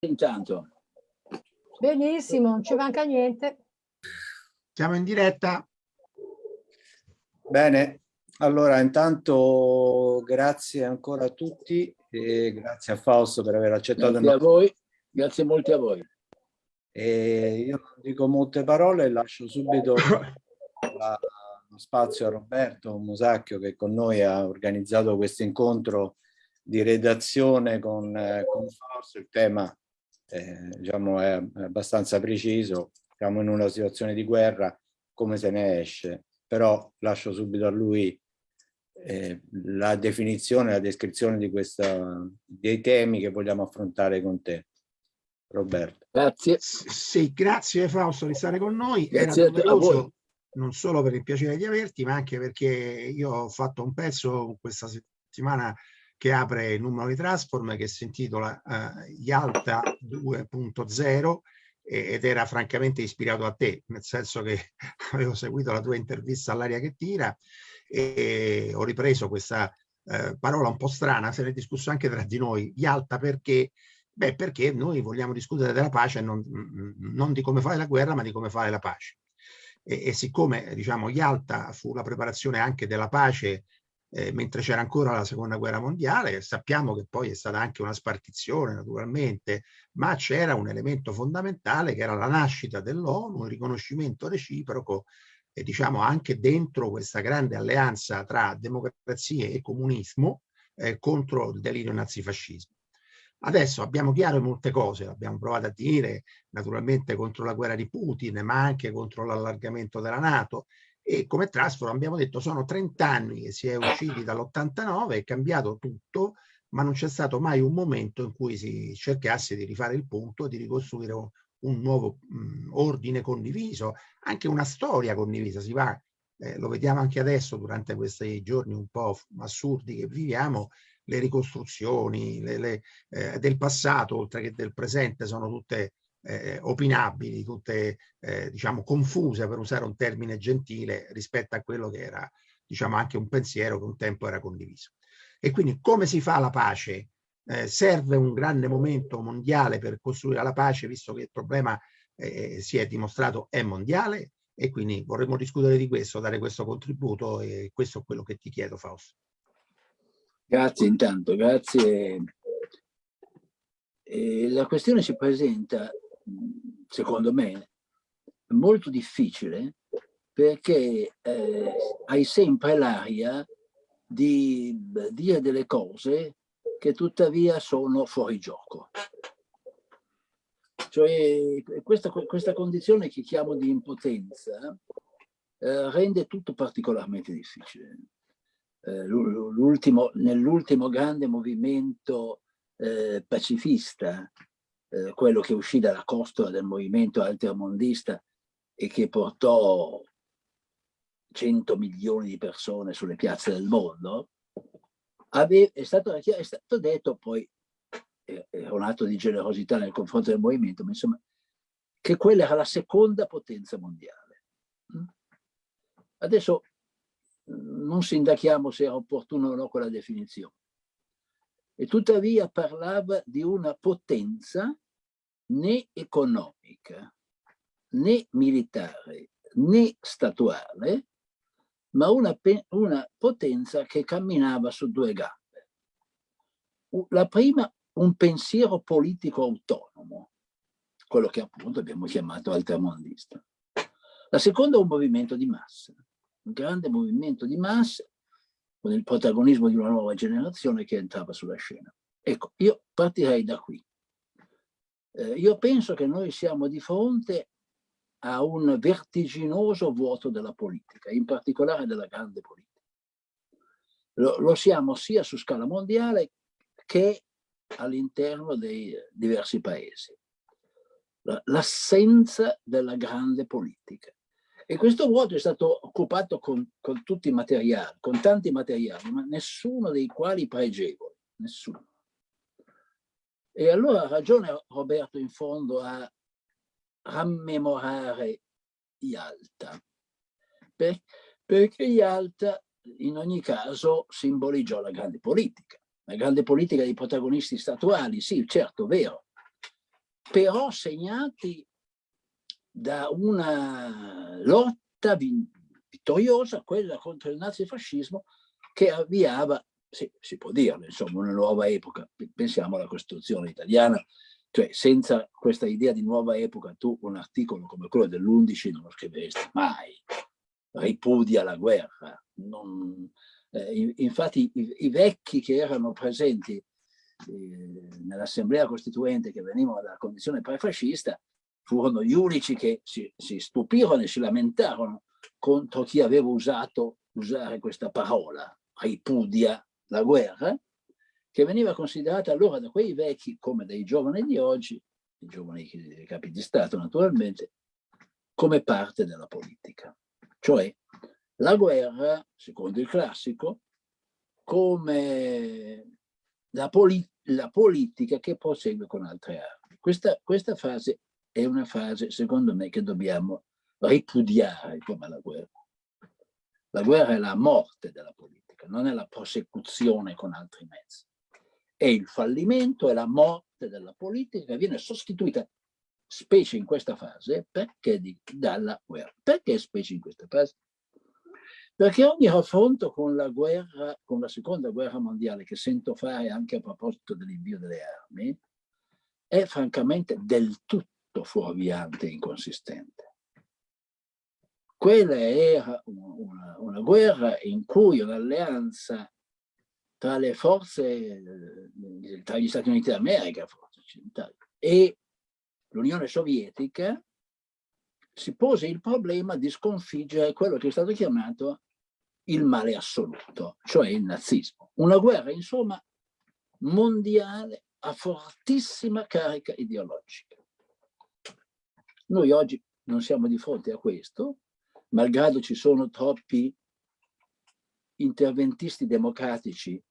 intanto. Benissimo, non ci manca niente. Siamo in diretta. Bene, allora intanto grazie ancora a tutti e grazie a Fausto per aver accettato Grazie a voi, grazie molto a voi. E io non dico molte parole e lascio subito la, lo spazio a Roberto Musacchio che con noi ha organizzato questo incontro di redazione con, eh, con Fausto. Il tema eh, diciamo, è abbastanza preciso, siamo in una situazione di guerra, come se ne esce, però lascio subito a lui eh, la definizione, la descrizione di questa, dei temi che vogliamo affrontare con te. Roberto. Grazie. Sì, grazie Fausto di stare con noi. Grazie Era a voi. non solo per il piacere di averti, ma anche perché io ho fatto un pezzo questa settimana che apre il numero di Transform che si intitola uh, Yalta 2.0 ed era francamente ispirato a te, nel senso che avevo seguito la tua intervista all'aria che tira e ho ripreso questa uh, parola un po' strana, se ne è discusso anche tra di noi, Yalta perché Beh, perché noi vogliamo discutere della pace non, non di come fare la guerra, ma di come fare la pace. E, e siccome, diciamo, Yalta fu la preparazione anche della pace eh, mentre c'era ancora la seconda guerra mondiale, sappiamo che poi è stata anche una spartizione naturalmente, ma c'era un elemento fondamentale che era la nascita dell'ONU, il riconoscimento reciproco e diciamo anche dentro questa grande alleanza tra democrazie e comunismo eh, contro il delirio nazifascismo. Adesso abbiamo chiaro molte cose, l'abbiamo provato a dire naturalmente contro la guerra di Putin, ma anche contro l'allargamento della Nato e come Transform abbiamo detto sono 30 anni che si è usciti dall'89, è cambiato tutto, ma non c'è stato mai un momento in cui si cercasse di rifare il punto, di ricostruire un, un nuovo mh, ordine condiviso, anche una storia condivisa, si va, eh, lo vediamo anche adesso durante questi giorni un po' assurdi che viviamo, le ricostruzioni le, le, eh, del passato oltre che del presente sono tutte eh, opinabili, tutte eh, diciamo confuse per usare un termine gentile rispetto a quello che era diciamo anche un pensiero che un tempo era condiviso. E quindi come si fa la pace? Eh, serve un grande momento mondiale per costruire la pace visto che il problema eh, si è dimostrato è mondiale e quindi vorremmo discutere di questo, dare questo contributo e questo è quello che ti chiedo Fausto. Grazie intanto, grazie. E la questione si presenta, secondo me, molto difficile perché eh, hai sempre l'aria di dire delle cose che tuttavia sono fuori gioco. Cioè questa, questa condizione che chiamo di impotenza eh, rende tutto particolarmente difficile eh, nell'ultimo grande movimento eh, pacifista, eh, quello che uscì dalla costola del movimento altermondista e che portò 100 milioni di persone sulle piazze del mondo, ave, è, stato, è, stato, detto poi, è un atto di generosità nei confronti del movimento, ma insomma, che quella era la seconda potenza mondiale. Mm? Adesso non sindachiamo se era opportuno o no quella definizione. E tuttavia parlava di una potenza né economica, né militare, né statuale, ma una, una potenza che camminava su due gambe. La prima, un pensiero politico autonomo, quello che appunto abbiamo chiamato altermondista. La seconda, un movimento di massa un grande movimento di massa con il protagonismo di una nuova generazione che entrava sulla scena. Ecco, io partirei da qui. Eh, io penso che noi siamo di fronte a un vertiginoso vuoto della politica, in particolare della grande politica. Lo, lo siamo sia su scala mondiale che all'interno dei diversi paesi. L'assenza della grande politica. E questo vuoto è stato occupato con, con tutti i materiali, con tanti materiali, ma nessuno dei quali pregevoli, nessuno. E allora ha ragione Roberto in fondo a rammemorare Yalta, per, perché Yalta in ogni caso simboleggiò la grande politica, la grande politica dei protagonisti statuali, sì, certo, vero, però segnati da una lotta vittoriosa, quella contro il nazifascismo, che avviava, sì, si può dirlo, insomma, una nuova epoca. Pensiamo alla Costituzione italiana, cioè senza questa idea di nuova epoca tu un articolo come quello dell'11 non lo scriveresti mai, ripudia la guerra. Non, eh, infatti i, i, vecchi che erano presenti eh, nell'assemblea costituente che venivano dalla condizione prefascista furono gli unici che si, si stupirono e si lamentarono contro chi aveva usato usare questa parola, ripudia la guerra, che veniva considerata allora da quei vecchi come dai giovani di oggi, i giovani capi di Stato naturalmente, come parte della politica. Cioè la guerra, secondo il classico, come la, poli la politica che prosegue con altre armi. Questa, questa fase è una fase, secondo me, che dobbiamo ripudiare come la guerra. La guerra è la morte della politica, non è la prosecuzione con altri mezzi. È il fallimento, è la morte della politica che viene sostituita, specie in questa fase, perché di, dalla guerra. Perché specie in questa fase? Perché ogni raffronto con la guerra, con la seconda guerra mondiale, che sento fare anche a proposito dell'invio delle armi, è francamente del tutto fuorviante e inconsistente. Quella era una, una guerra in cui un'alleanza tra le forze, eh, tra gli Stati Uniti d'America, e l'Unione Sovietica, si pose il problema di sconfiggere quello che è stato chiamato il male assoluto, cioè il nazismo. Una guerra, insomma, mondiale a fortissima carica ideologica. Noi oggi non siamo di fronte a questo, malgrado ci sono troppi interventisti democratici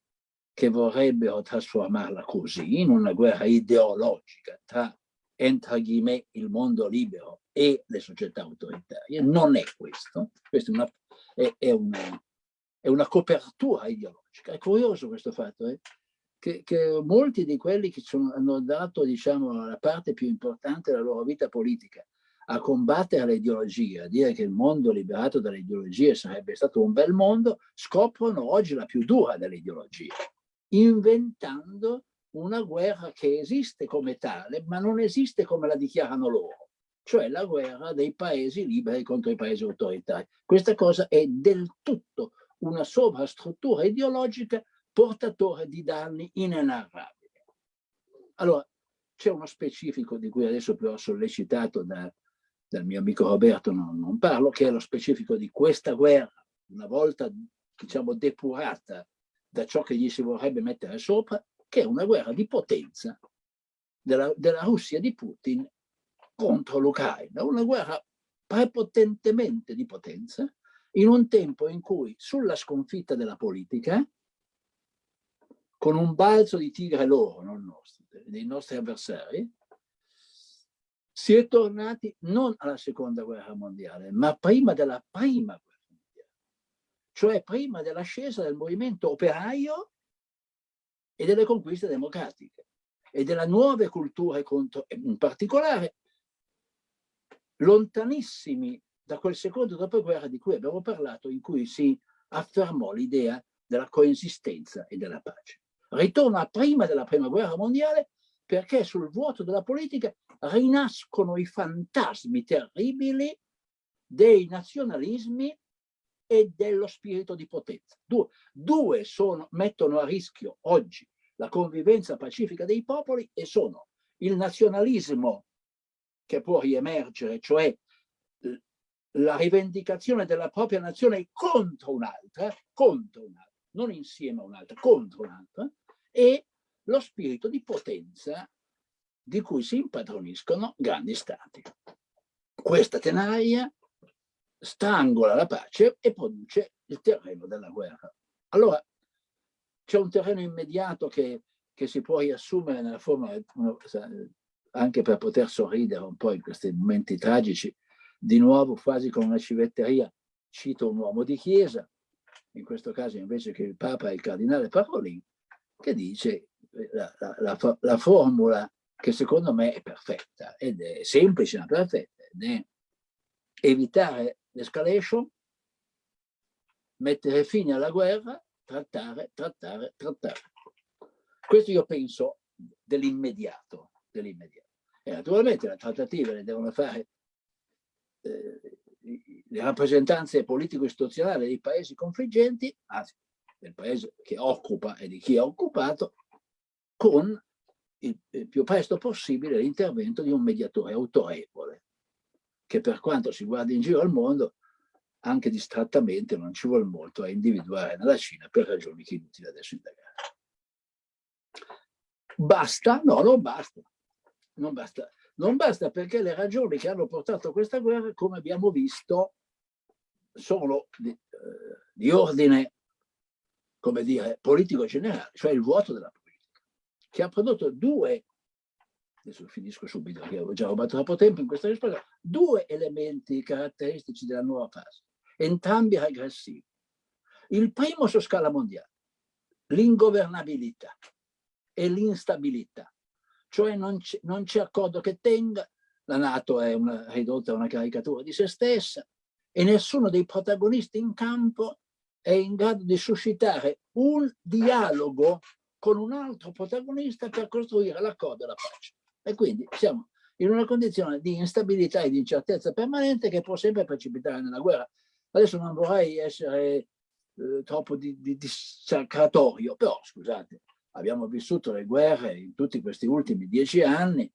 che vorrebbero trasformarla così, in una guerra ideologica tra, entra me, il mondo libero e le società autoritarie. Non è questo, questa è una, è, è una, è una copertura ideologica. È curioso questo fatto, eh? Che, che, molti di quelli che sono, hanno dato diciamo, la parte più importante della loro vita politica a combattere l'ideologia, a dire che il mondo liberato dalle ideologie sarebbe stato un bel mondo, scoprono oggi la più dura delle ideologie, inventando una guerra che esiste come tale, ma non esiste come la dichiarano loro, cioè la guerra dei paesi liberi contro i paesi autoritari. Questa cosa è del tutto una sovrastruttura ideologica portatore di danni inenarrabili. Allora, c'è uno specifico di cui adesso però sollecitato da, dal mio amico Roberto non, non parlo, che è lo specifico di questa guerra, una volta diciamo depurata da ciò che gli si vorrebbe mettere sopra, che è una guerra di potenza della, della Russia di Putin contro l'Ucraina, una guerra prepotentemente di potenza in un tempo in cui sulla sconfitta della politica, con un balzo di tigre loro, non nostro, dei nostri avversari, si è tornati non alla seconda guerra mondiale, ma prima della prima guerra mondiale, cioè prima dell'ascesa del movimento operaio e delle conquiste democratiche e della nuove culture contro, in particolare, lontanissimi da quel secondo dopoguerra di cui abbiamo parlato, in cui si affermò l'idea della coesistenza e della pace. Ritorna prima della prima guerra mondiale perché sul vuoto della politica rinascono i fantasmi terribili dei nazionalismi e dello spirito di potenza. Due, due sono, mettono a rischio oggi la convivenza pacifica dei popoli e sono il nazionalismo che può riemergere, cioè la rivendicazione della propria nazione contro un'altra, contro un'altra, non insieme a un'altra, contro un'altra, e lo spirito di potenza di cui si impadroniscono grandi stati. Questa tenaria strangola la pace e produce il terreno della guerra. Allora, c'è un terreno immediato che, che, si può riassumere nella forma, anche per poter sorridere un po' in questi momenti tragici, di nuovo quasi con una civetteria, cito un uomo di chiesa, in questo caso invece che il Papa è il cardinale Parolin, che dice la, la, la, la formula che secondo me è perfetta ed è semplice ma perfetta ed è evitare l'escalation, mettere fine alla guerra, trattare, trattare, trattare. Questo io penso dell'immediato, dell'immediato. E naturalmente le trattative le devono fare eh, le rappresentanze politico-istituzionali dei paesi confliggenti, anzi del paese che occupa e di chi ha occupato, con il, il più presto possibile l'intervento di un mediatore autorevole, che per quanto si guardi in giro al mondo, anche distrattamente non ci vuole molto a individuare nella Cina per ragioni che è inutile adesso indagare. Basta? No, non basta. Non basta. Non basta perché le ragioni che hanno portato a questa guerra, come abbiamo visto, sono di, eh, di ordine, come dire, politico generale, cioè il vuoto della politica, che ha prodotto due, adesso finisco subito perché ho già rubato troppo tempo in questa risposta, due elementi caratteristici della nuova fase, entrambi regressivi. Il primo su scala mondiale, l'ingovernabilità e l'instabilità cioè non c'è accordo che tenga, la Nato è una, ridotta a una caricatura di se stessa e nessuno dei protagonisti in campo è in grado di suscitare un dialogo con un altro protagonista per costruire l'accordo e la pace. E quindi siamo in una condizione di instabilità e di incertezza permanente che può sempre precipitare nella guerra. Adesso non vorrei essere eh, troppo di, di, dissacratorio, però scusate, abbiamo vissuto le guerre in tutti questi ultimi dieci anni,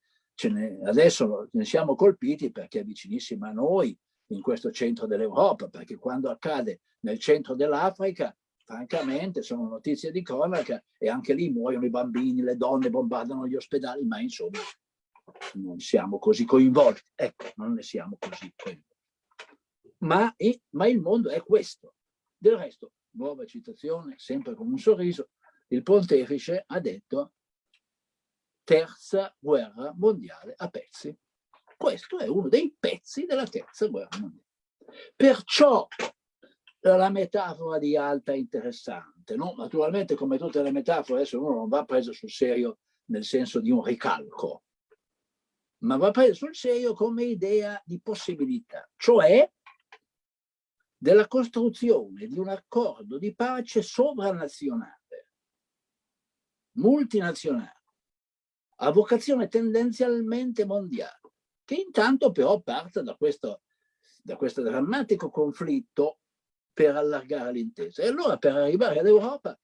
ne, adesso ne siamo colpiti perché è vicinissima a noi, in questo centro dell'Europa, perché quando accade nel centro dell'Africa, francamente sono notizie di cronaca e anche lì muoiono i bambini, le donne bombardano gli ospedali, ma insomma non siamo così coinvolti. Ecco, non ne siamo così coinvolti. Ma, ma il mondo è questo. Del resto, nuova citazione, sempre con un sorriso, il pontefice ha detto terza guerra mondiale a pezzi. Questo è uno dei pezzi della terza guerra mondiale. Perciò la metafora di Alta è interessante. No? Naturalmente, come tutte le metafore, adesso uno non va preso sul serio nel senso di un ricalco, ma va preso sul serio come idea di possibilità, cioè della costruzione di un accordo di pace sovranazionale multinazionale, a vocazione tendenzialmente mondiale, che intanto però parte da questo, da questo drammatico conflitto per allargare l'intesa. E allora per arrivare all'Europa,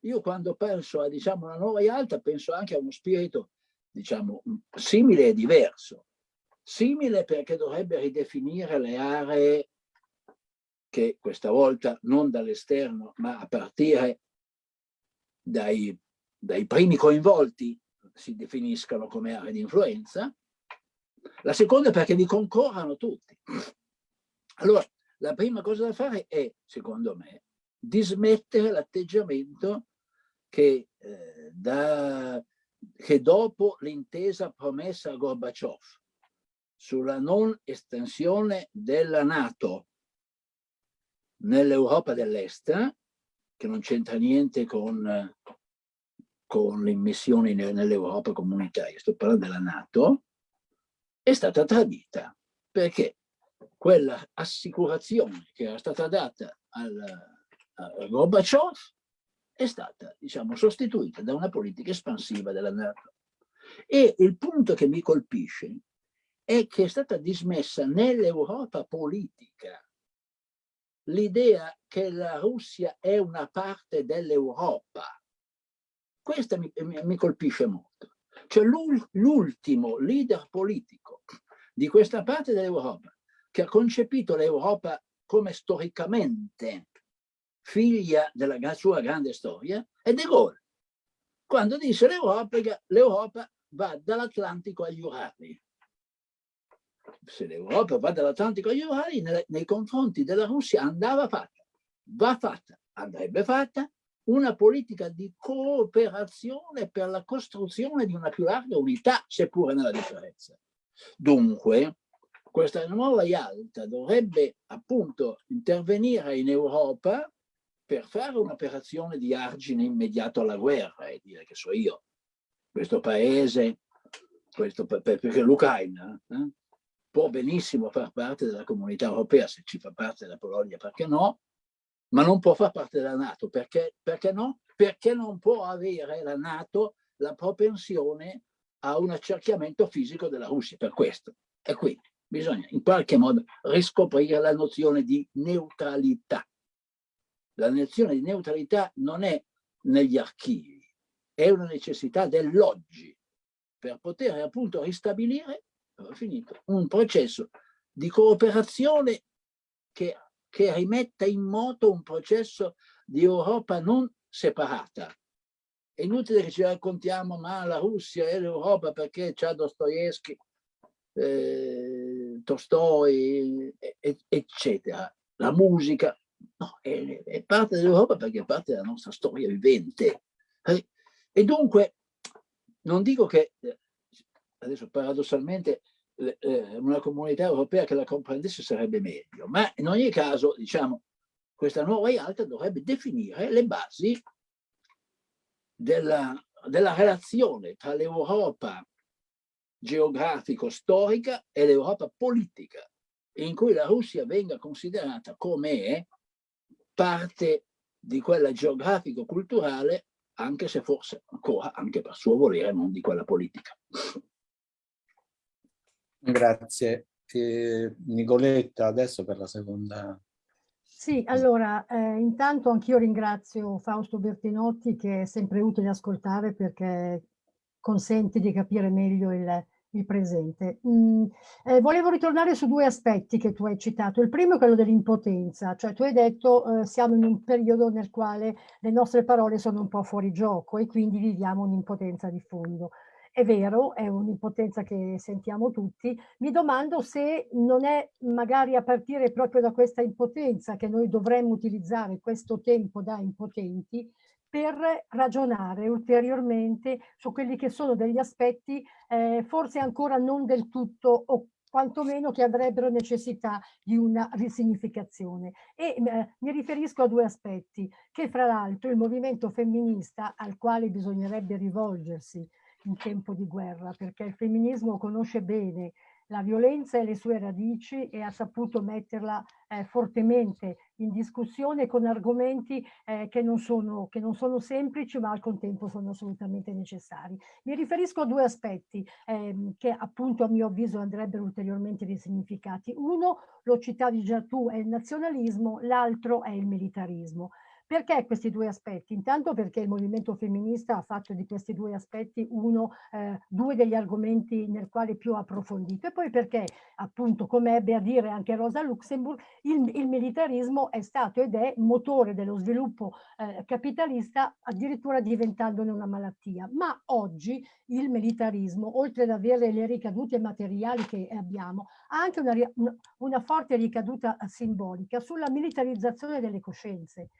io quando penso a diciamo, una nuova Ialta penso anche a uno spirito diciamo, simile e diverso. Simile perché dovrebbe ridefinire le aree che questa volta non dall'esterno ma a partire dai dai primi coinvolti si definiscano come aree di influenza, la seconda è perché vi concorrano tutti. Allora, la prima cosa da fare è, secondo me, dismettere l'atteggiamento che, eh, che dopo l'intesa promessa a Gorbaciov sulla non estensione della Nato nell'Europa dell'Est, che non c'entra niente con con le immissioni nell'Europa comunitaria, sto parlando della Nato, è stata tradita perché quella assicurazione che era stata data al, a Gorbaciov è stata, diciamo, sostituita da una politica espansiva della Nato. E il punto che mi colpisce è che è stata dismessa nell'Europa politica l'idea che la Russia è una parte dell'Europa questa mi, mi colpisce molto. Cioè l'ultimo leader politico di questa parte dell'Europa che ha concepito l'Europa come storicamente figlia della sua grande storia è De Gaulle. Quando disse l'Europa va dall'Atlantico agli Urali. Se l'Europa va dall'Atlantico agli Urali, nei confronti della Russia andava fatta, va fatta, andrebbe fatta una politica di cooperazione per la costruzione di una più larga unità, seppure nella differenza. Dunque, questa nuova IALTA dovrebbe appunto intervenire in Europa per fare un'operazione di argine immediato alla guerra e dire che so io, questo paese questo per, per, perché l'Ucraina eh, può benissimo far parte della comunità europea, se ci fa parte la Polonia, perché no? Ma non può far parte della Nato, perché, perché no? Perché non può avere la Nato la propensione a un accerchiamento fisico della Russia, per questo. E quindi bisogna in qualche modo riscoprire la nozione di neutralità. La nozione di neutralità non è negli archivi, è una necessità dell'oggi per poter appunto ristabilire finito, un processo di cooperazione che, che rimetta in moto un processo di Europa non separata, è inutile che ci raccontiamo ma la Russia è l'Europa perché c'ha Dostoevsky, eh, Tolstoi, eccetera. La musica no, è, è parte dell'Europa perché è parte della nostra storia vivente. Eh, e dunque, non dico che, eh, adesso paradossalmente, una comunità europea che la comprendesse sarebbe meglio, ma in ogni caso, diciamo, questa nuova realtà dovrebbe definire le basi della, della relazione tra l'Europa geografico-storica e l'Europa politica, in cui la Russia venga considerata come parte di quella geografico-culturale, anche se forse ancora, anche per suo volere, non di quella politica. Grazie. Eh, Nicoletta, adesso per la seconda sì, allora, eh, intanto anch'io ringrazio Fausto Bertinotti che è sempre utile ascoltare perché consente di capire meglio il, il presente. Mm, eh, volevo ritornare su due aspetti che tu hai citato. Il primo è quello dell'impotenza, cioè tu hai detto eh, siamo in un periodo nel quale le nostre parole sono un po' fuori gioco e quindi viviamo un'impotenza di fondo è vero, è un'impotenza che sentiamo tutti, mi domando se non è magari a partire proprio da questa impotenza che noi dovremmo utilizzare questo tempo da impotenti per ragionare ulteriormente su quelli che sono degli aspetti eh, forse ancora non del tutto o quantomeno che avrebbero necessità di una risignificazione. E eh, mi riferisco a due aspetti, che fra l'altro il movimento femminista al quale bisognerebbe rivolgersi in tempo di guerra, perché il femminismo conosce bene la violenza e le sue radici e ha saputo metterla eh, fortemente in discussione con argomenti eh, che, non sono, che, non sono, semplici ma al contempo sono assolutamente necessari. Mi riferisco a due aspetti eh, che appunto a mio avviso andrebbero ulteriormente risignificati. Uno, lo citavi già tu, è il nazionalismo, l'altro è il militarismo. Perché questi due aspetti? Intanto perché il movimento femminista ha fatto di questi due aspetti uno, eh, due degli argomenti nel quale più approfondito. E poi perché appunto come ebbe a dire anche Rosa Luxemburg il, il militarismo è stato ed è motore dello sviluppo eh, capitalista addirittura diventandone una malattia. Ma oggi il militarismo oltre ad avere le ricadute materiali che abbiamo ha anche una, una, forte ricaduta simbolica sulla militarizzazione delle coscienze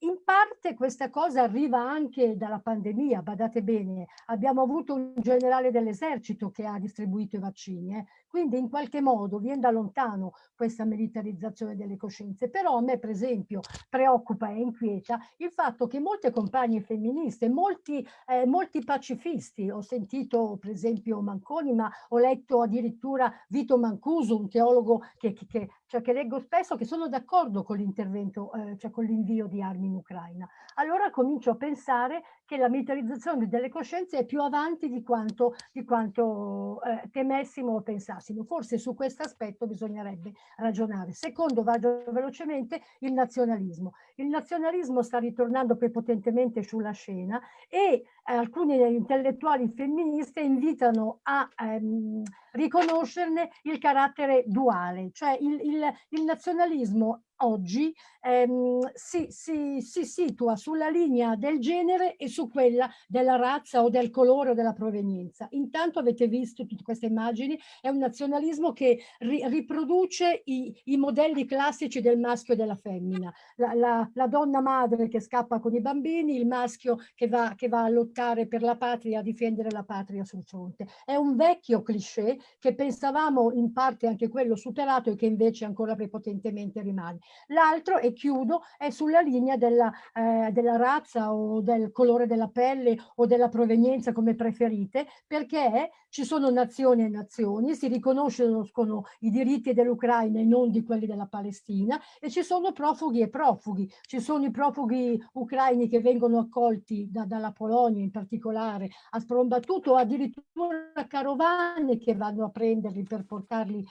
in parte questa cosa arriva anche dalla pandemia, badate bene, abbiamo avuto un generale dell'esercito che ha distribuito i vaccini, eh? Quindi in qualche modo viene da lontano questa militarizzazione delle coscienze, però a me per esempio preoccupa e inquieta il fatto che molte compagne femministe, molti, eh, molti pacifisti, ho sentito per esempio Manconi, ma ho letto addirittura Vito Mancuso, un teologo che, che, cioè che leggo spesso, che sono d'accordo con l'intervento, eh, cioè con l'invio di armi in Ucraina. Allora comincio a pensare che la militarizzazione delle coscienze è più avanti di quanto, di quanto eh, temessimo o pensassimo. Forse su questo aspetto bisognerebbe ragionare. Secondo, vado velocemente, il nazionalismo. Il nazionalismo sta ritornando prepotentemente sulla scena e eh, alcuni intellettuali femministe invitano a ehm, riconoscerne il carattere duale, cioè il, il, il nazionalismo oggi ehm, si, si, si, situa sulla linea del genere e su quella della razza o del colore o della provenienza. Intanto avete visto tutte queste immagini, è un nazionalismo che ri, riproduce i, i, modelli classici del maschio e della femmina. La, la, la, donna madre che scappa con i bambini, il maschio che va, che va a lottare militare per la patria a difendere la patria sul fronte. È un vecchio cliché che pensavamo in parte anche quello superato e che invece ancora prepotentemente rimane. L'altro, e chiudo, è sulla linea della, eh, della razza o del colore della pelle o della provenienza come preferite, perché ci sono nazioni e nazioni, si riconoscono i diritti dell'Ucraina e non di quelli della Palestina e ci sono profughi e profughi. Ci sono i profughi ucraini che vengono accolti da, dalla Polonia in particolare a sprombattuto, addirittura carovane che vanno a prenderli per portarli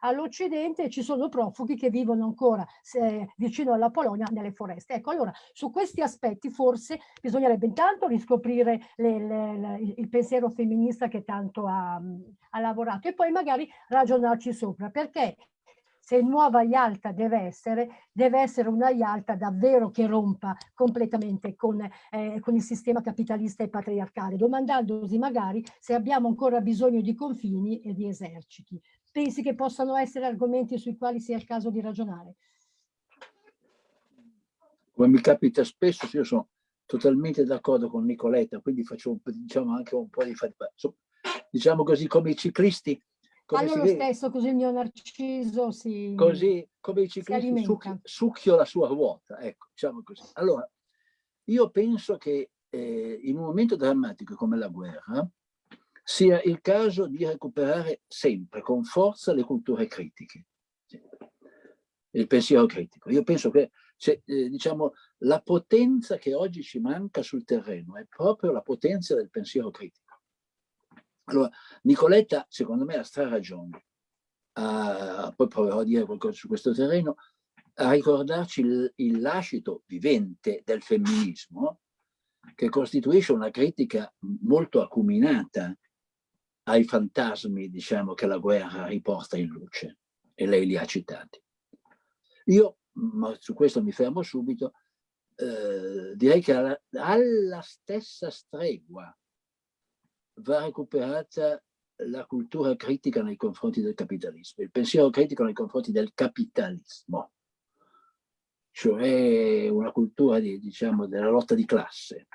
all'Occidente e ci sono profughi che vivono ancora se, vicino alla Polonia nelle foreste. Ecco, allora su questi aspetti forse bisognerebbe intanto riscoprire le, le, le, il pensiero femminista che tanto ha, ha lavorato e poi magari ragionarci sopra perché se nuova Yalta deve essere, deve essere una Yalta davvero che rompa completamente con, eh, con, il sistema capitalista e patriarcale, domandandosi magari se abbiamo ancora bisogno di confini e di eserciti. Pensi che possano essere argomenti sui quali sia il caso di ragionare? Come mi capita spesso, io sono totalmente d'accordo con Nicoletta, quindi faccio diciamo, anche un po' di diciamo così, come i ciclisti. Come Fanno lo stesso, così il mio narciso si Così, come i ciclisti, succhio, succhio la sua ruota, ecco, diciamo così. Allora, io penso che eh, in un momento drammatico come la guerra sia il caso di recuperare sempre con forza le culture critiche, il pensiero critico. Io penso che cioè, eh, diciamo, la potenza che oggi ci manca sul terreno è proprio la potenza del pensiero critico. Allora, Nicoletta, secondo me, ha stra ragione. Uh, poi proverò a dire qualcosa su questo terreno, a ricordarci il, il lascito vivente del femminismo, che costituisce una critica molto acuminata ai fantasmi, diciamo, che la guerra riporta in luce, e lei li ha citati. Io, ma su questo mi fermo subito, eh, direi che alla, alla stessa stregua va recuperata la cultura critica nei confronti del capitalismo, il pensiero critico nei confronti del capitalismo, cioè una cultura di, diciamo, della lotta di classe.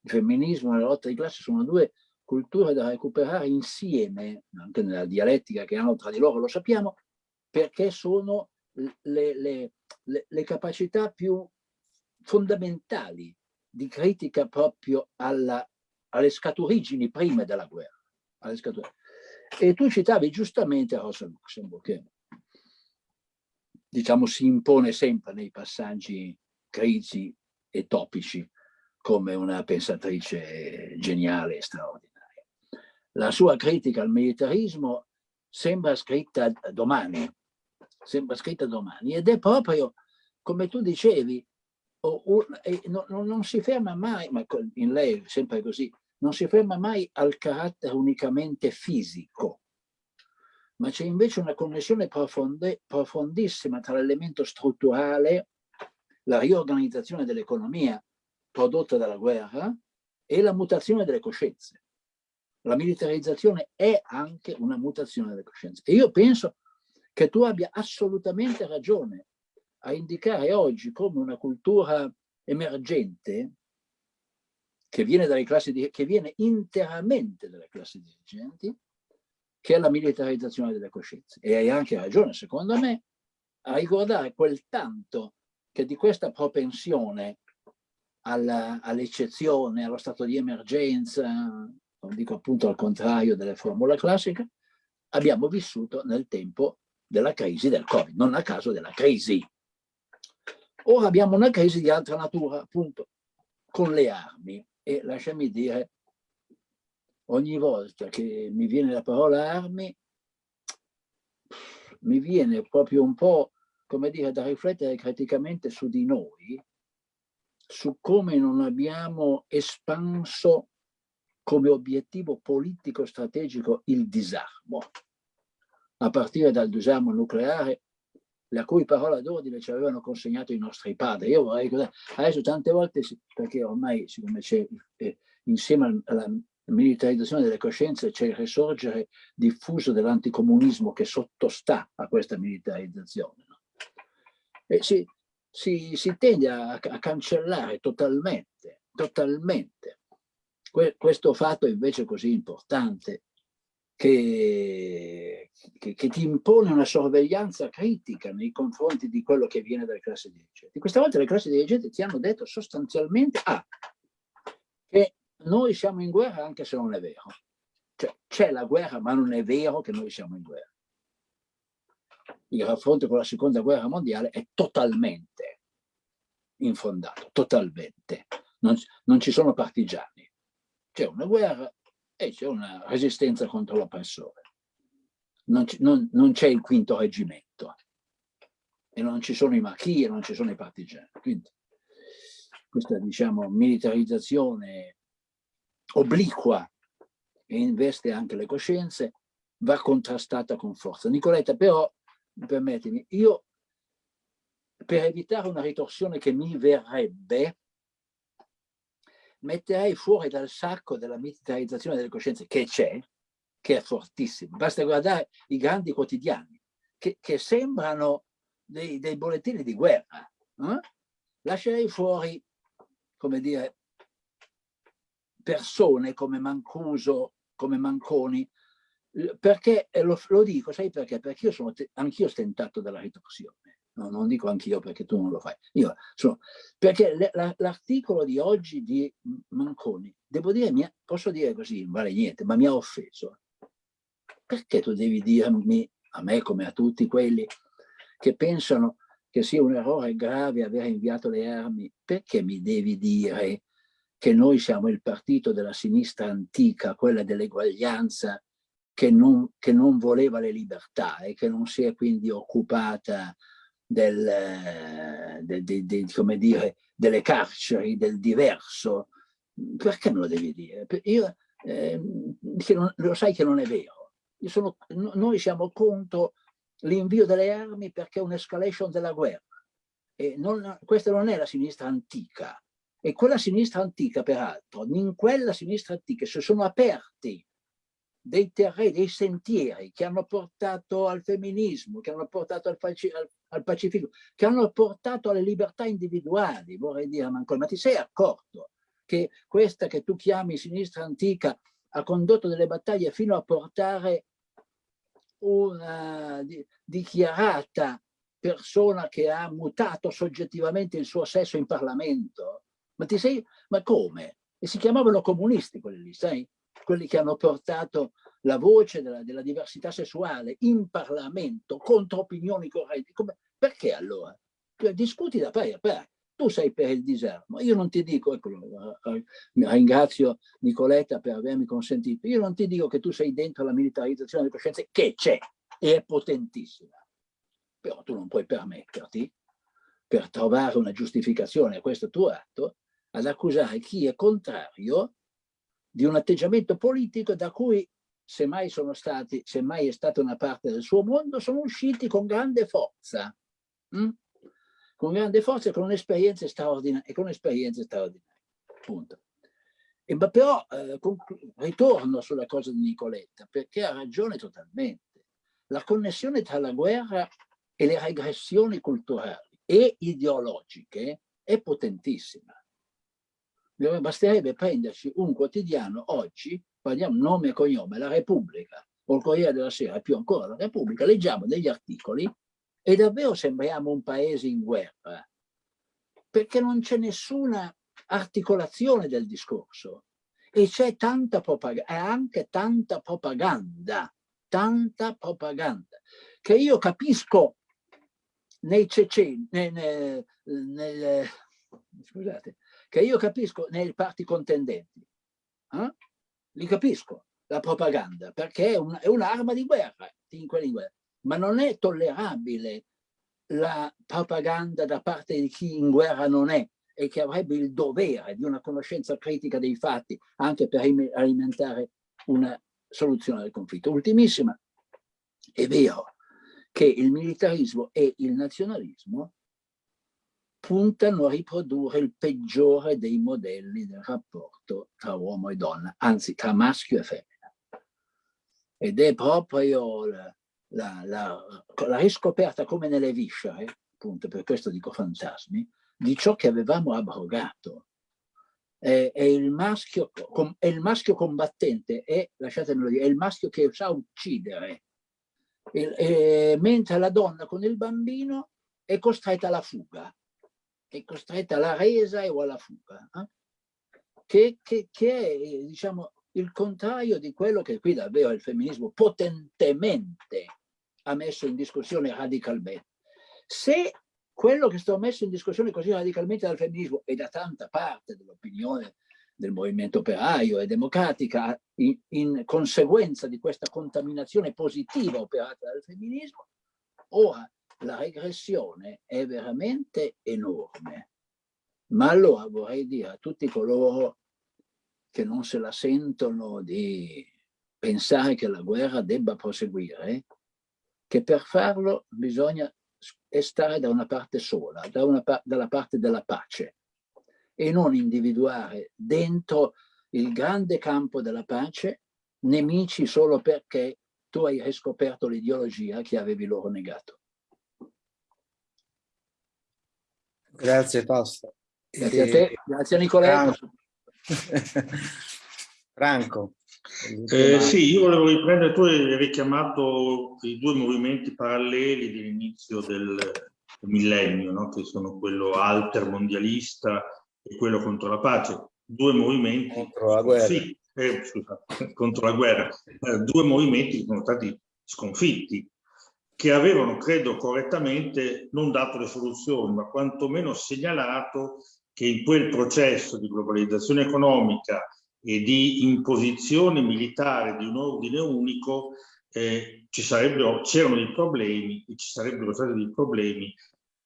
Il femminismo e la lotta di classe sono due culture da recuperare insieme, anche nella dialettica che hanno tra di loro, lo sappiamo, perché sono le, le, le, le capacità più fondamentali di critica proprio alla alle scaturigini prime della guerra. E tu citavi giustamente Rosa Luxemburg, che diciamo si impone sempre nei passaggi critici e topici come una pensatrice geniale e straordinaria. La sua critica al militarismo sembra scritta domani, sembra scritta domani ed è proprio, come tu dicevi, o, o, no, non si ferma mai, ma in lei è sempre così, non si ferma mai al carattere unicamente fisico, ma c'è invece una connessione profonde, profondissima tra l'elemento strutturale, la riorganizzazione dell'economia prodotta dalla guerra e la mutazione delle coscienze. La militarizzazione è anche una mutazione delle coscienze. E io penso che tu abbia assolutamente ragione a indicare oggi come una cultura emergente che viene, dalle classi di, che viene interamente dalle classi dirigenti, che è la militarizzazione delle coscienze. E hai anche ragione, secondo me, a ricordare quel tanto che di questa propensione all'eccezione, all allo stato di emergenza, non dico appunto al contrario delle formule classiche, abbiamo vissuto nel tempo della crisi del Covid, non a caso della crisi. Ora abbiamo una crisi di altra natura, appunto, con le armi. E lasciami dire, ogni volta che mi viene la parola armi, mi viene proprio un po', come dire, da riflettere criticamente su di noi, su come non abbiamo espanso come obiettivo politico strategico il disarmo, a partire dal disarmo nucleare la cui parola d'ordine ci avevano consegnato i nostri padri. Io vorrei adesso tante volte, perché ormai siccome c'è, eh, insieme alla militarizzazione delle coscienze c'è il risorgere diffuso dell'anticomunismo che sottostà a questa militarizzazione. No? E si, si, si tende a, a cancellare totalmente, totalmente questo fatto invece così importante che, che, che, ti impone una sorveglianza critica nei confronti di quello che viene dalle classi dirigenti. Questa volta le classi dirigenti ti hanno detto sostanzialmente ah, che noi siamo in guerra anche se non è vero. Cioè c'è la guerra ma non è vero che noi siamo in guerra. Il raffronto con la seconda guerra mondiale è totalmente infondato, totalmente. Non, non ci sono partigiani. C'è una guerra e c'è una resistenza contro l'oppressore. Non, c'è il quinto reggimento e non ci sono i marchi e non ci sono i partigiani. Quindi questa diciamo militarizzazione obliqua e investe anche le coscienze va contrastata con forza. Nicoletta però, permettimi, io per evitare una ritorsione che mi verrebbe metterei fuori dal sacco della militarizzazione delle coscienze che c'è, che è fortissima. Basta guardare i grandi quotidiani, che, che sembrano dei, dei, bollettini di guerra. Eh? Lascerei fuori, come dire, persone come Mancuso, come Manconi, perché, lo, lo dico, sai perché? Perché io sono anch'io stentato dalla ritorsione no, non dico anch'io perché tu non lo fai, io sono, perché l'articolo di oggi di Manconi, devo dire, mi, posso dire così, non vale niente, ma mi ha offeso. Perché tu devi dirmi, a me come a tutti quelli che pensano che sia un errore grave aver inviato le armi, perché mi devi dire che noi siamo il partito della sinistra antica, quella dell'eguaglianza, che non, che non voleva le libertà e che non si è quindi occupata del, de, de, de, come dire, delle carceri, del diverso, perché me lo devi dire? Io, eh, non, lo sai che non è vero. Sono, noi siamo contro l'invio delle armi perché è un'escalation della guerra. Non, questa non è la sinistra antica. E quella sinistra antica, peraltro, in quella sinistra antica si sono aperti dei terreni, dei sentieri che hanno portato al femminismo, che hanno portato al, al, al pacifico, che hanno portato alle libertà individuali, vorrei dire, ma ti sei accorto che questa che tu chiami sinistra antica ha condotto delle battaglie fino a portare una dichiarata persona che ha mutato soggettivamente il suo sesso in Parlamento? Ma ti sei, ma come? E si chiamavano comunisti quelli lì, sai? Quelli che hanno portato la voce della, della diversità sessuale in Parlamento contro opinioni correnti. Come, perché allora? Cioè, discuti da pari a pari. Tu sei per il disarmo, io non ti dico, eccolo, eh, eh, ringrazio Nicoletta per avermi consentito, io non ti dico che tu sei dentro la militarizzazione delle coscienze, che c'è e è potentissima, però tu non puoi permetterti, per trovare una giustificazione a questo tuo atto, ad accusare chi è contrario di un atteggiamento politico da cui semmai sono stati, semmai è stata una parte del suo mondo, sono usciti con grande forza, hm? con grande forza e con esperienze straordinarie, con esperienze straordinarie, punto. E, ma però eh, ritorno sulla cosa di Nicoletta, perché ha ragione totalmente. La connessione tra la guerra e le regressioni culturali e ideologiche è potentissima basterebbe prenderci un quotidiano oggi, parliamo nome e cognome, la Repubblica o il Corriere della Sera, più ancora la Repubblica, leggiamo degli articoli e davvero sembriamo un paese in guerra, perché non c'è nessuna articolazione del discorso e c'è tanta propaganda, e anche tanta propaganda, tanta propaganda, che io capisco nei ceceni, nel, nel, scusate, che io capisco nei parti contendenti. Eh? Li capisco, la propaganda, perché è, un'arma un di guerra, in guerra. Ma non è tollerabile la propaganda da parte di chi in guerra non è e che avrebbe il dovere di una conoscenza critica dei fatti anche per alimentare una soluzione del conflitto. Ultimissima, è vero che il militarismo e il nazionalismo puntano a riprodurre il peggiore dei modelli del rapporto tra uomo e donna, anzi tra maschio e femmina. Ed è proprio la, la, la, la riscoperta come nelle viscere, appunto per questo dico fantasmi, di ciò che avevamo abrogato. è, è, il maschio, è il maschio combattente, è, lasciatemelo dire, è il maschio che sa uccidere, e, e, mentre la donna con il bambino è costretta alla fuga, è costretta alla resa o alla fuga, eh? che, che, che è diciamo, il contrario di quello che qui davvero il femminismo potentemente ha messo in discussione radicalmente. Se quello che sto messo in discussione così radicalmente dal femminismo e da tanta parte dell'opinione del movimento operaio e democratica in, in, conseguenza di questa contaminazione positiva operata dal femminismo, ora la regressione è veramente enorme. Ma allora vorrei dire a tutti coloro che non se la sentono di pensare che la guerra debba proseguire, che per farlo bisogna stare da una parte sola, da una, dalla parte della pace e non individuare dentro il grande campo della pace nemici solo perché tu hai riscoperto l'ideologia che avevi loro negato. Grazie Fausto. Grazie a te, grazie a Nicoletto. Franco. Eh, sì, io volevo riprendere, tu hai richiamato i due movimenti paralleli dell'inizio del millennio, no? che sono quello altermondialista e quello contro la pace. Due movimenti contro la guerra, sì, eh, scusa, contro la guerra. Eh, due movimenti che sono stati sconfitti, che avevano, credo correttamente, non dato le soluzioni, ma quantomeno segnalato che in quel processo di globalizzazione economica e di imposizione militare di un ordine unico eh, c'erano dei problemi e ci sarebbero stati dei problemi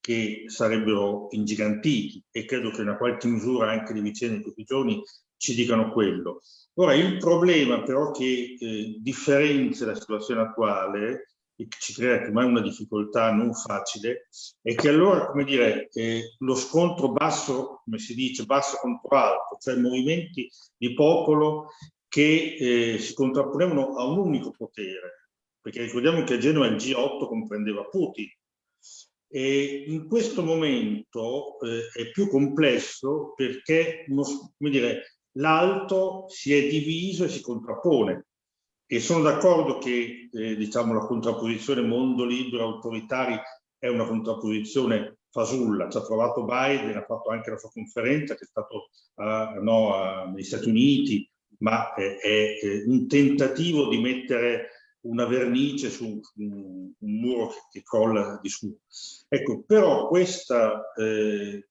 che sarebbero ingigantiti e credo che in una qualche misura anche le vicende di questi giorni ci dicano quello. Ora, il problema però che eh, differenzia la situazione attuale e che ci crea ormai una difficoltà non facile, è che allora, come dire, eh, lo scontro basso, come si dice, basso contro alto, cioè movimenti di popolo che eh, si contrapponevano a un unico potere, perché ricordiamo che a Genova il G8 comprendeva Putin, e in questo momento eh, è più complesso perché l'alto si è diviso e si contrappone e sono d'accordo che eh, diciamo, la contrapposizione mondo libero autoritari è una contrapposizione fasulla. Ci ha trovato Biden, ha fatto anche la sua conferenza che è stato uh, no, negli Stati Uniti, ma è, è, è, un tentativo di mettere una vernice su un, un muro che, che, crolla di su. Ecco, però questa eh,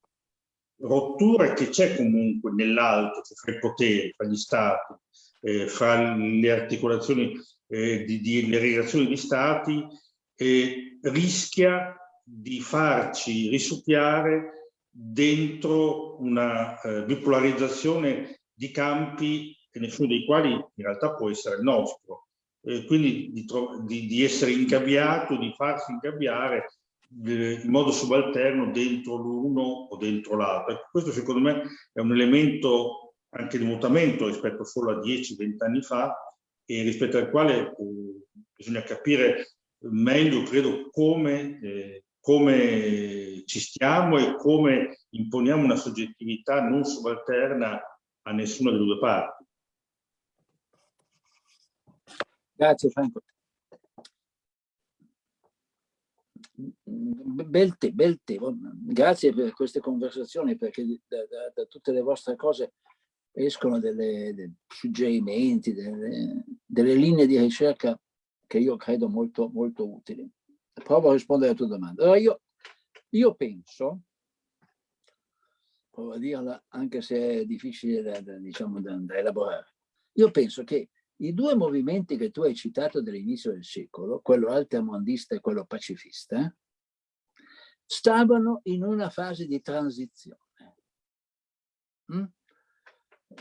rottura che c'è comunque nell'alto, cioè fra i poteri, fra gli stati, eh, fra le articolazioni eh, di, di, le relazioni di stati eh, rischia di farci risucchiare dentro una eh, bipolarizzazione di campi nessuno dei quali in realtà può essere il nostro. Eh, quindi di, di, di, essere ingabbiato, di farsi ingabbiare eh, in modo subalterno dentro l'uno o dentro l'altro. Ecco, questo secondo me è un elemento anche di mutamento rispetto solo a 10-20 anni fa e rispetto al quale eh, bisogna capire meglio, credo, come, eh, come ci stiamo e come imponiamo una soggettività non subalterna a nessuna delle due parti. Grazie Franco. Bel, te, bel tempo. Grazie per queste conversazioni perché da, da, da tutte le vostre cose escono delle, dei suggerimenti, delle, delle, linee di ricerca che io credo molto, molto utili. Provo a rispondere alla tua domanda. Allora io, io penso, provo a dirla anche se è difficile da, da, diciamo, da, da elaborare, io penso che i due movimenti che tu hai citato dall'inizio del secolo, quello altermondista e quello pacifista, stavano in una fase di transizione. Mm?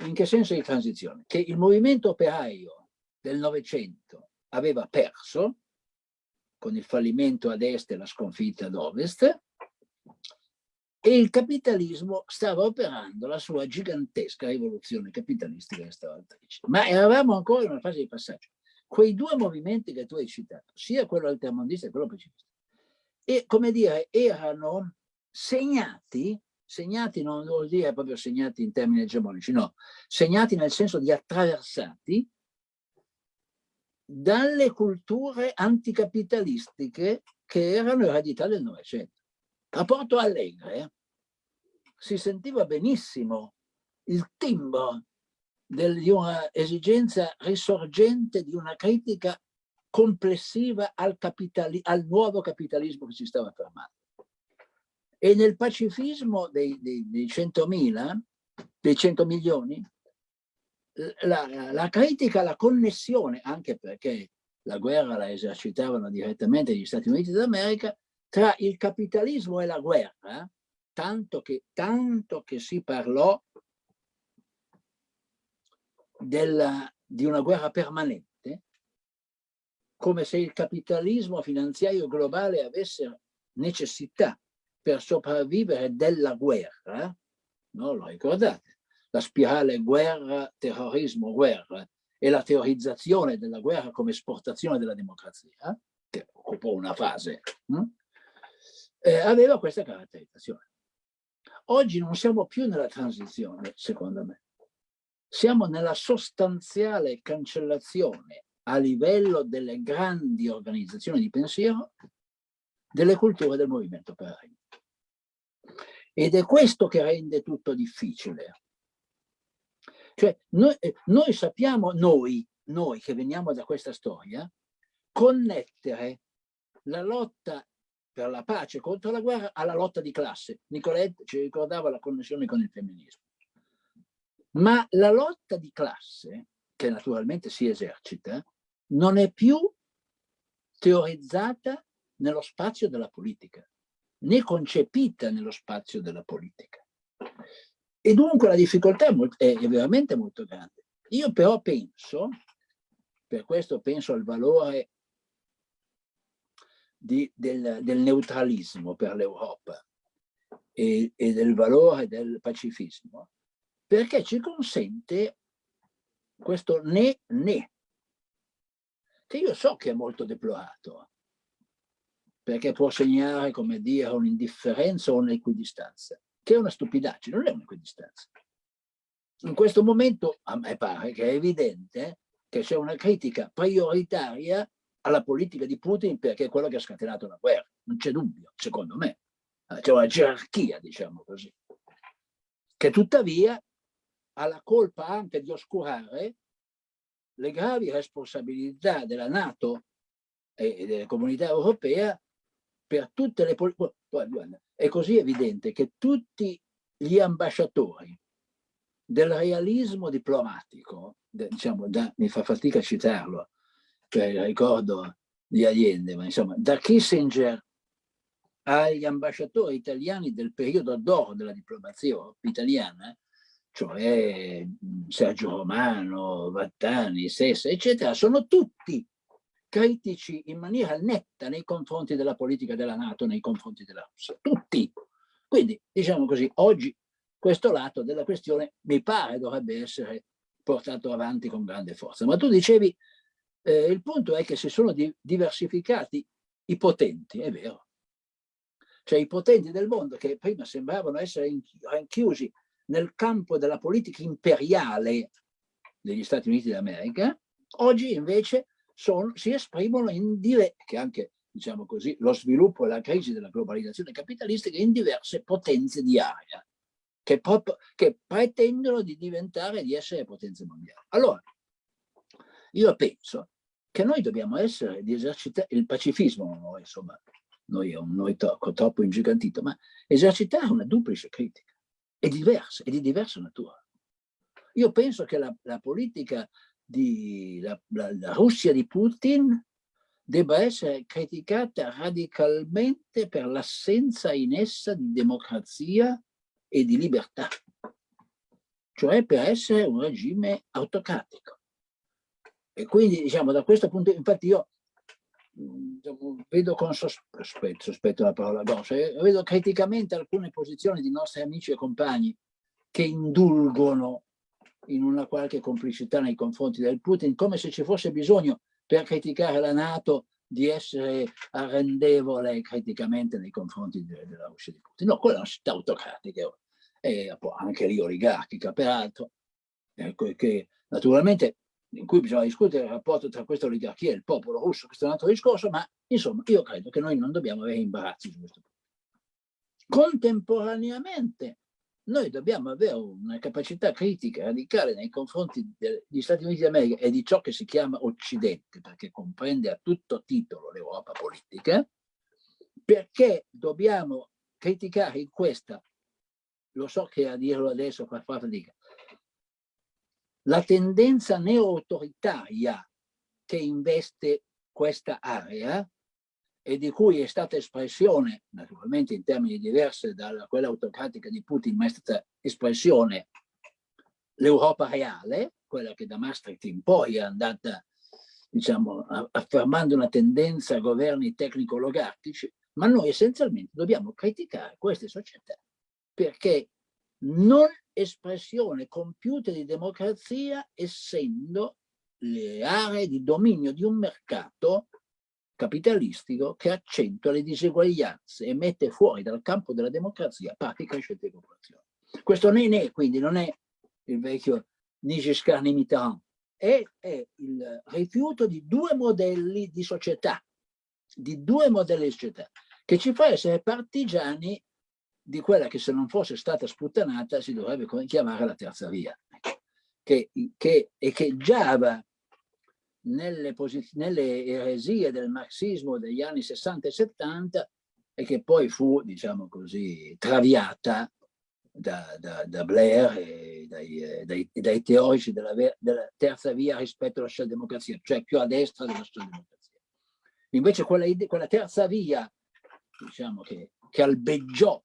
In che senso di transizione? Che il movimento operaio del Novecento aveva perso con il fallimento ad est e la sconfitta ad ovest e il capitalismo stava operando la sua gigantesca rivoluzione capitalistica e stavaltrice. Ma eravamo ancora in una fase di passaggio. Quei due movimenti che tu hai citato, sia quello altermondista che quello pacifista, e come dire, erano segnati segnati non vuol dire proprio segnati in termini egemonici, no, segnati nel senso di attraversati dalle culture anticapitalistiche che erano eredità del Novecento. A Porto Alegre si sentiva benissimo il timbro del, di una esigenza risorgente di una critica complessiva al, al nuovo capitalismo che si stava fermando. E nel pacifismo dei, dei, dei 100.000, dei 100 milioni, la, la critica, la connessione, anche perché la guerra la esercitavano direttamente gli Stati Uniti d'America, tra il capitalismo e la guerra, tanto che, tanto che si parlò della, di una guerra permanente, come se il capitalismo finanziario globale avesse necessità per sopravvivere della guerra, no? lo ricordate? la spirale guerra, terrorismo, guerra e la teorizzazione della guerra come esportazione della democrazia, che occupò una fase, hm? eh, aveva questa caratterizzazione. Oggi non siamo più nella transizione, secondo me. Siamo nella sostanziale cancellazione a livello delle grandi organizzazioni di pensiero delle culture del movimento operaio. Ed è questo che rende tutto difficile. Cioè, noi, eh, noi sappiamo, noi, noi che veniamo da questa storia, connettere la lotta per la pace contro la guerra alla lotta di classe. Nicolette ci ricordava la connessione con il femminismo. Ma la lotta di classe, che naturalmente si esercita, non è più teorizzata nello spazio della politica, né concepita nello spazio della politica. E dunque la difficoltà è, molto, è veramente molto grande. Io però penso, per questo penso al valore di, del, del, neutralismo per l'Europa e, e, del valore del pacifismo, perché ci consente questo né né, che io so che è molto deplorato, perché può segnare, come dire, un'indifferenza o un'equidistanza che è una stupidaggine, non è un'equidistanza. In questo momento a me pare che è evidente che c'è una critica prioritaria alla politica di Putin perché è quello che ha scatenato la guerra, non c'è dubbio, secondo me. C'è una gerarchia, diciamo così, che tuttavia ha la colpa anche di oscurare le gravi responsabilità della Nato e delle comunità europee per tutte le politiche è così evidente che tutti gli ambasciatori del realismo diplomatico, diciamo, da, mi fa fatica a citarlo, il ricordo di Allende, ma insomma, da Kissinger agli ambasciatori italiani del periodo d'oro della diplomazia italiana, cioè Sergio Romano, Vattani, Sessa, eccetera, sono tutti critici in maniera netta nei confronti della politica della Nato, nei confronti della Russia, tutti. Quindi, diciamo così, oggi questo lato della questione mi pare dovrebbe essere portato avanti con grande forza. Ma tu dicevi, eh, il punto è che si sono di diversificati i potenti, è vero. Cioè i potenti del mondo che prima sembravano essere rinchiusi nel campo della politica imperiale degli Stati Uniti d'America, oggi invece sono, si esprimono in dire, che anche diciamo così, lo sviluppo e la crisi della globalizzazione capitalistica in diverse potenze di area che, che pretendono di diventare, di essere potenze mondiali. Allora, io penso che noi dobbiamo essere di esercitare il pacifismo, insomma, noi è un noi troppo, troppo ingigantito, ma esercitare una duplice critica, è diversa, è di diversa natura. Io penso che la, la politica di, la, la, la Russia di Putin debba essere criticata radicalmente per l'assenza in essa di democrazia e di libertà, cioè per essere un regime autocratico. E quindi, diciamo, da questo punto, infatti io diciamo, vedo con sospetto, sospetto la parola grossa, eh, vedo criticamente alcune posizioni di nostri amici e compagni che indulgono in una qualche complicità nei confronti del Putin, come se ci fosse bisogno per criticare la Nato di essere arrendevole criticamente nei confronti de, della Russia di Putin. No, quella è una città autocratica e anche lì oligarchica, peraltro, ecco, che naturalmente in cui bisogna discutere il rapporto tra questa oligarchia e il popolo russo, questo è un altro discorso, ma insomma io credo che noi non dobbiamo avere imbarazzi su questo punto. Contemporaneamente noi dobbiamo avere una capacità critica radicale nei confronti degli Stati Uniti d'America e di ciò che si chiama Occidente, perché comprende a tutto titolo l'Europa politica, perché dobbiamo criticare in questa, lo so che a dirlo adesso fa fatica, la tendenza neo-autoritaria che investe questa area e di cui è stata espressione, naturalmente in termini diversi da quella autocratica di Putin, ma è stata espressione l'Europa reale, quella che da Maastricht in poi è andata, diciamo, affermando una tendenza a governi tecnico-oligarchici, ma noi essenzialmente dobbiamo criticare queste società perché non espressione compiuta di democrazia essendo le aree di dominio di un mercato capitalistico che accentua le diseguaglianze e mette fuori dal campo della democrazia parti crescenti di popolazione. Questo non è, quindi non è il vecchio ni Giscard ni Mitterrand, è, è il rifiuto di due modelli di società, di due modelli di società, che ci fa essere partigiani di quella che se non fosse stata sputtanata si dovrebbe chiamare la terza via, che, che, e che già aveva nelle, nelle eresie del marxismo degli anni 60 e 70 e che poi fu, diciamo così, traviata da, da, da Blair e dai, eh, dai, dai teorici della, della, terza via rispetto alla socialdemocrazia, cioè più a destra della socialdemocrazia. Invece quella, quella terza via, diciamo che, che albeggiò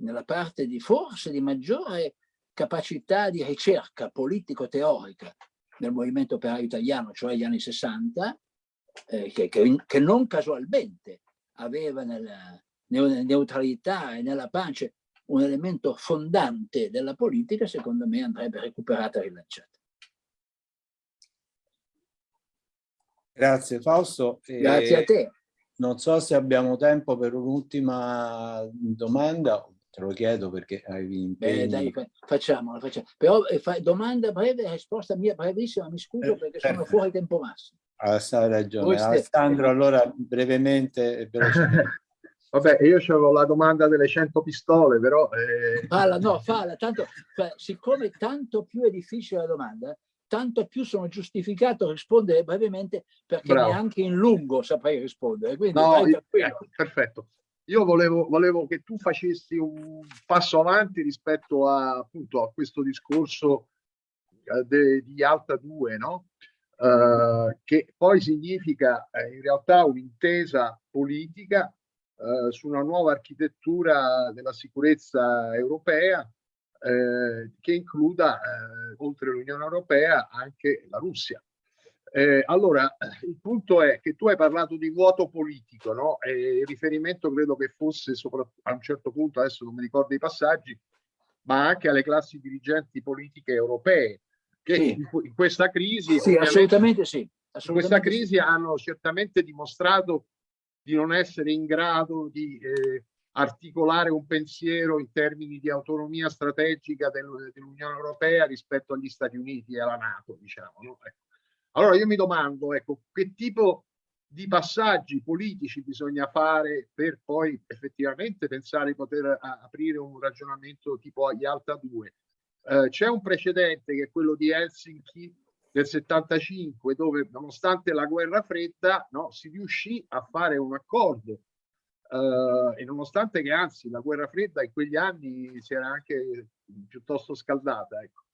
nella parte di forse di maggiore capacità di ricerca politico-teorica del movimento operaio italiano, cioè gli anni 60, eh, che, che, che, non casualmente aveva nella neutralità e nella pace un elemento fondante della politica, secondo me andrebbe recuperata e rilanciata. Grazie Fausto. Grazie a te. Non so se abbiamo tempo per un'ultima domanda te lo chiedo perché avevi impegni. Beh, dai, facciamola, facciamo. Però eh, fa, domanda breve, risposta mia brevissima, mi scuso eh, perché eh, sono fuori tempo massimo. Ah, hai ragione. Voi Alessandro, allora brevemente e velocemente. Vabbè, io avevo la domanda delle 100 pistole, però... Eh... Falla, no, falla, tanto, siccome tanto più è difficile la domanda, tanto più sono giustificato a rispondere brevemente perché Bravo. neanche in lungo saprei rispondere. Quindi no, io, ecco, perfetto. Io volevo, volevo, che tu facessi un passo avanti rispetto a, appunto, a questo discorso eh, de, di Alta 2, no? Uh, che poi significa eh, in realtà un'intesa politica uh, su una nuova architettura della sicurezza europea eh, che includa, eh, oltre l'Unione Europea, anche la Russia. Eh, allora, il punto è che tu hai parlato di vuoto politico, no? E il riferimento credo che fosse a un certo punto, adesso non mi ricordo i passaggi, ma anche alle classi dirigenti politiche europee, che sì. in, in, questa crisi... Sì, assolutamente sì. Assolutamente in questa crisi sì. hanno certamente dimostrato di non essere in grado di eh, articolare un pensiero in termini di autonomia strategica del, dell'Unione Europea rispetto agli Stati Uniti e alla Nato, diciamo. No? Ecco allora io mi domando, ecco, che tipo di passaggi politici bisogna fare per poi effettivamente pensare di poter aprire un ragionamento tipo agli Alta 2. Eh, C'è un precedente che è quello di Helsinki del 75 dove nonostante la guerra fredda no, si riuscì a fare un accordo Uh, e nonostante che anzi la guerra fredda in quegli anni si era anche piuttosto scaldata. Ecco.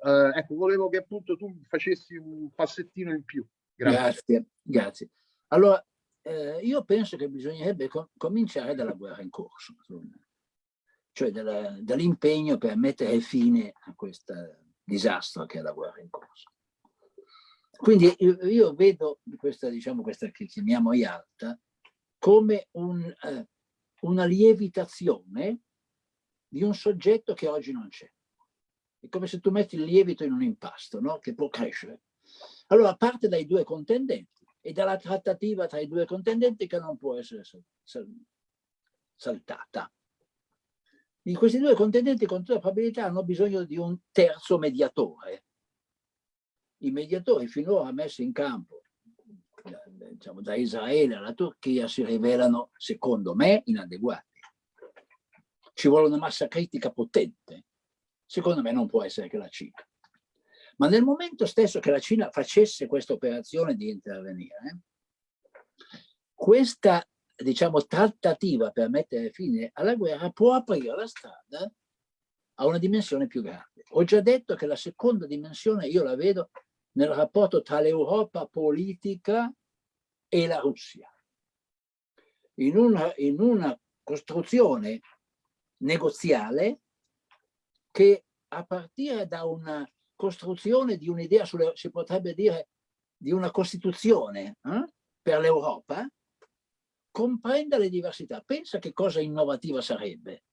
Uh, ecco, volevo che appunto tu facessi un passettino in più. Grazie, grazie. grazie. Allora, eh, io penso che bisognerebbe com cominciare dalla guerra in corso, cioè dall'impegno per mettere fine a questo disastro che è la guerra in corso. Quindi io, io vedo questa, diciamo, questa che chiamiamo IALTA come un, eh, una lievitazione di un soggetto che oggi non c'è. È come se tu metti il lievito in un impasto, no? che può crescere. Allora parte dai due contendenti e dalla trattativa tra i due contendenti che non può essere saltata. Di questi due contendenti con tutta probabilità hanno bisogno di un terzo mediatore. I mediatori finora messi in campo diciamo, da Israele alla Turchia si rivelano, secondo me, inadeguati. Ci vuole una massa critica potente. Secondo me non può essere che la Cina. Ma nel momento stesso che la Cina facesse questa operazione di intervenire, questa diciamo, trattativa per mettere fine alla guerra può aprire la strada a una dimensione più grande. Ho già detto che la seconda dimensione io la vedo nel rapporto tra l'Europa politica e la Russia. In una, in una costruzione negoziale che a partire da una costruzione di un'idea, si potrebbe dire, di una costituzione eh, per l'Europa, comprenda le diversità. Pensa che cosa innovativa sarebbe.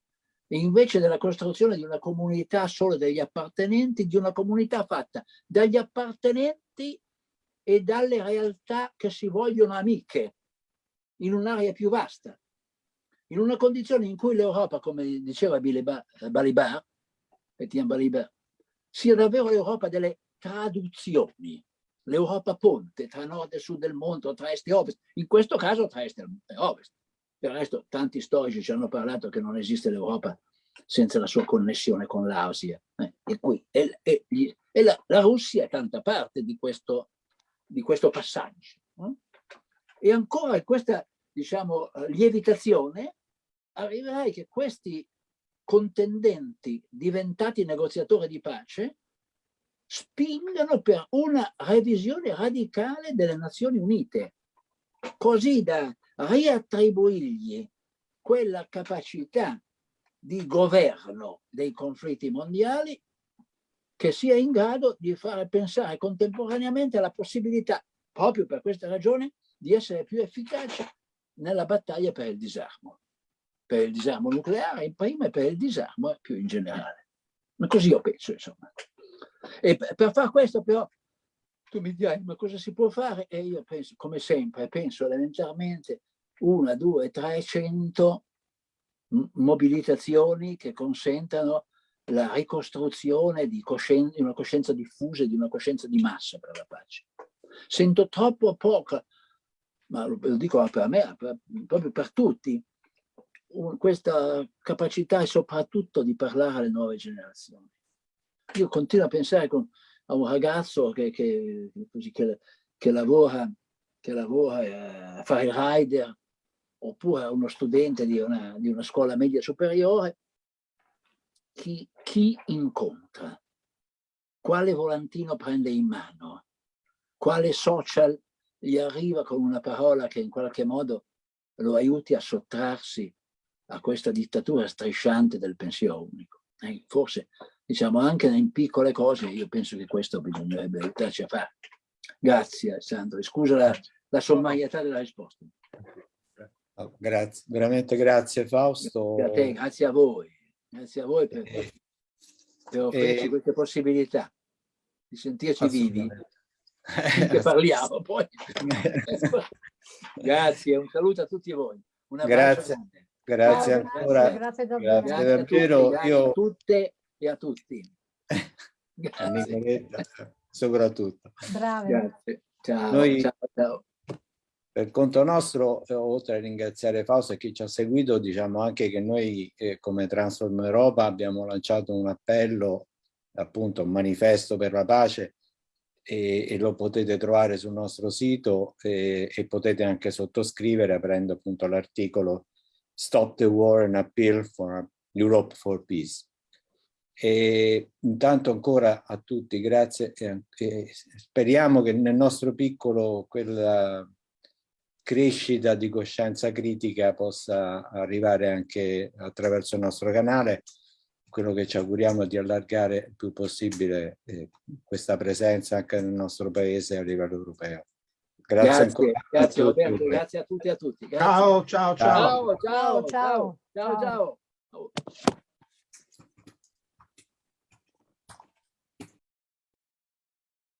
Invece della costruzione di una comunità solo degli appartenenti, di una comunità fatta dagli appartenenti e dalle realtà che si vogliono amiche in un'area più vasta. In una condizione in cui l'Europa, come diceva Balibar, Etienne Balibar, sia davvero l'Europa delle traduzioni, l'Europa ponte tra nord e sud del mondo, tra est e ovest, in questo caso tra est e ovest. Del resto tanti storici ci hanno parlato che non esiste l'Europa senza la sua connessione con l'Asia. Eh? E, qui, e, e, e la, la, Russia è tanta parte di questo, di questo passaggio. Eh? E ancora questa diciamo, lievitazione arriverai che questi contendenti diventati negoziatori di pace spingano per una revisione radicale delle Nazioni Unite, così da riattribuirgli quella capacità di governo dei conflitti mondiali che sia in grado di fare pensare contemporaneamente alla possibilità, proprio per questa ragione, di essere più efficace nella battaglia per il disarmo, per il disarmo nucleare in prima e per il disarmo più in generale. Ma così io penso, insomma. E per far questo però tu mi dirai ma cosa si può fare? E io penso, come sempre, penso elementarmente una, due, trecento mobilitazioni che consentano la ricostruzione di, di, una coscienza diffusa e di una coscienza di massa per la pace. Sento troppo poco, ma lo, lo dico per me, per, proprio per tutti, un, questa capacità e soprattutto di parlare alle nuove generazioni. Io continuo a pensare con, a un ragazzo che, che, così, che, che lavora, lavora eh, a fare il rider oppure a uno studente di una, di una scuola media superiore, chi, chi incontra, quale volantino prende in mano, quale social gli arriva con una parola che in qualche modo lo aiuti a sottrarsi a questa dittatura strisciante del pensiero unico. Eh, forse diciamo anche in piccole cose io penso che questo bisognerebbe aiutarci a fare. Grazie Sandro scusa la, la sommarietà della risposta. Oh, grazie veramente grazie Fausto. Grazie a, te, grazie a voi. Grazie a voi per, eh, per offrirci eh, queste possibilità di sentirci vivi. che parliamo poi? Grazie un saluto a tutti voi. Un grazie grazie ancora grazie, grazie, grazie davvero grazie a tutte e a tutti. a Nicoletta soprattutto. Bravi. Grazie. Ciao, Noi, ciao, ciao. Per conto nostro, oltre a ringraziare Fausto e chi ci ha seguito, diciamo anche che noi eh, come Transform Europa abbiamo lanciato un appello, appunto un manifesto per la pace e, e lo potete trovare sul nostro sito e, e potete anche sottoscrivere aprendo appunto l'articolo Stop the War and Appeal for Europe for Peace. E intanto ancora a tutti grazie e, speriamo che nel nostro piccolo quella crescita di coscienza critica possa arrivare anche attraverso il nostro canale. Quello che ci auguriamo di allargare il più possibile eh, questa presenza anche nel nostro paese a livello europeo. Grazie, grazie ancora. Grazie Roberto, grazie a tutti e a tutti. Ciao, ciao, ciao. Ciao, ciao, ciao. ciao, ciao. ciao.